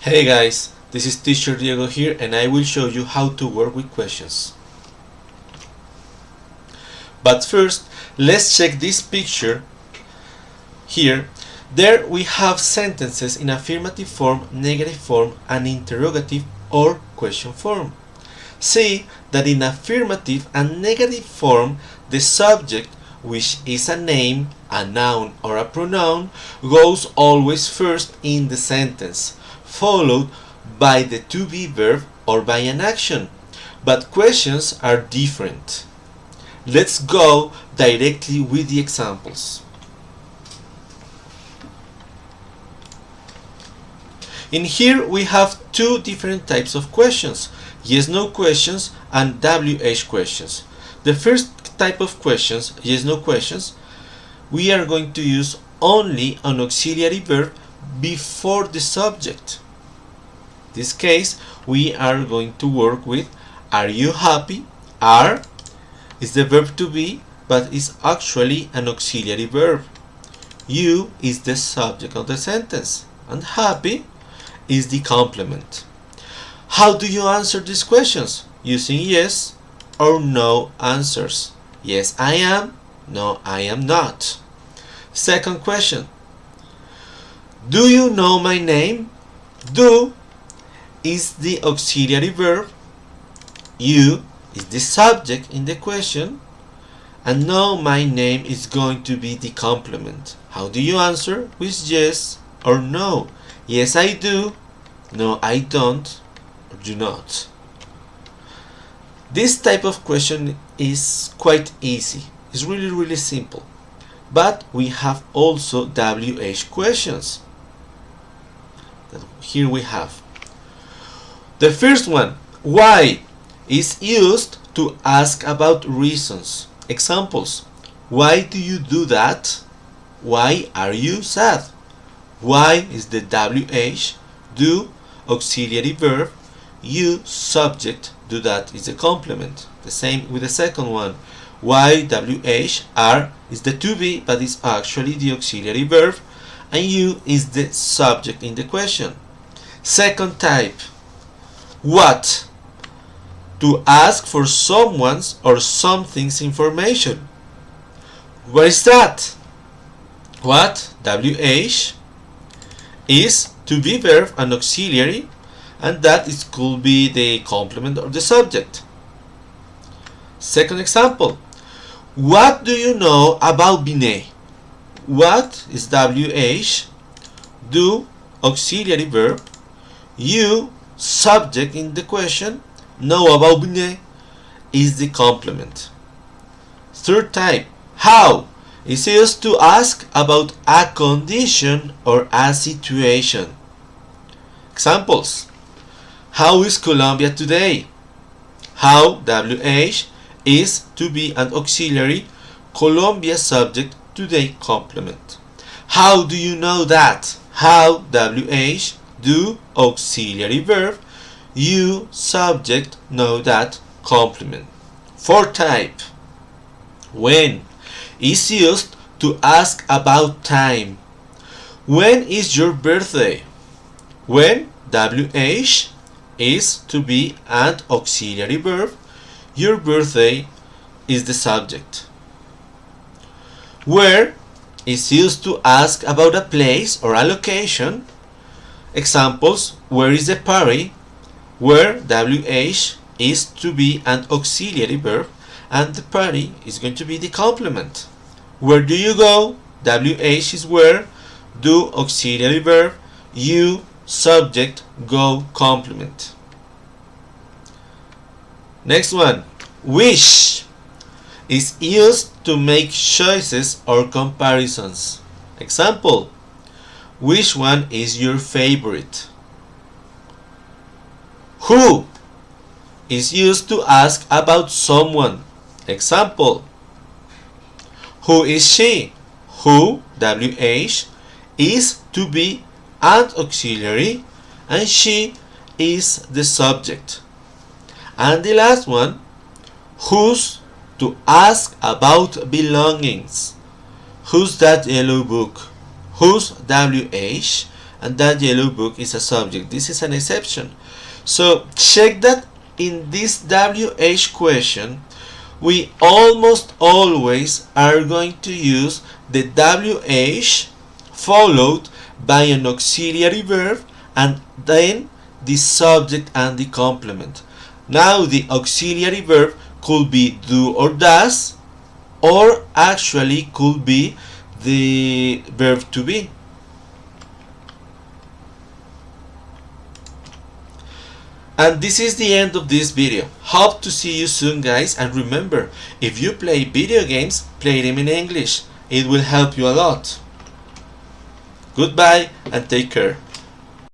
Hey guys, this is teacher Diego here and I will show you how to work with questions. But first, let's check this picture here. There we have sentences in affirmative form, negative form and interrogative or question form. See that in affirmative and negative form, the subject, which is a name, a noun or a pronoun, goes always first in the sentence, followed by the to be verb or by an action. But questions are different. Let's go directly with the examples. In here we have two different types of questions, yes-no questions and WH questions. The first type of questions, yes-no questions, we are going to use only an auxiliary verb before the subject. In this case, we are going to work with are you happy? Are is the verb to be, but is actually an auxiliary verb. You is the subject of the sentence, and happy is the complement. How do you answer these questions? Using yes or no answers. Yes, I am. No, I am not. Second question. Do you know my name? Do is the auxiliary verb. You is the subject in the question. And know my name is going to be the complement. How do you answer? With yes or no. Yes, I do. No, I don't. Or do not. This type of question is quite easy. It's really, really simple. But we have also WH questions. Here we have. The first one, why, is used to ask about reasons. Examples. Why do you do that? Why are you sad? Why is the WH, do, auxiliary verb, you, subject, do that is a complement. The same with the second one. Why, WH, are is the to be, but is actually the auxiliary verb, and you is the subject in the question. Second type. What? To ask for someone's or something's information. What is that? What? WH is to be verb and auxiliary and that is could be the complement or the subject. Second example. What do you know about Binet? What is WH? Do auxiliary verb. You subject in the question. Know about Binet is the complement. Third type. How is used to ask about a condition or a situation. Examples. How is Colombia today? How, WH, is to be an auxiliary, Colombia subject, today complement. How do you know that? How, WH, do, auxiliary verb, you, subject, know that, complement. Fourth type. When is used to ask about time. When is your birthday? When, WH, is to be an auxiliary verb. Your birthday is the subject. Where is used to ask about a place or a location. Examples, where is the party? Where WH is to be an auxiliary verb and the party is going to be the complement. Where do you go? WH is where, do auxiliary verb, you subject, go complement. Next one, wish is used to make choices or comparisons. Example, which one is your favorite? Who is used to ask about someone. Example, who is she? Who, WH, is to be and auxiliary and she is the subject. And the last one, whose to ask about belongings. Whose that yellow book? Whose WH and that yellow book is a subject. This is an exception. So check that in this WH question, we almost always are going to use the WH followed by an auxiliary verb and then the subject and the complement. Now the auxiliary verb could be do or does or actually could be the verb to be. And this is the end of this video. Hope to see you soon guys and remember, if you play video games, play them in English. It will help you a lot. Goodbye and take care.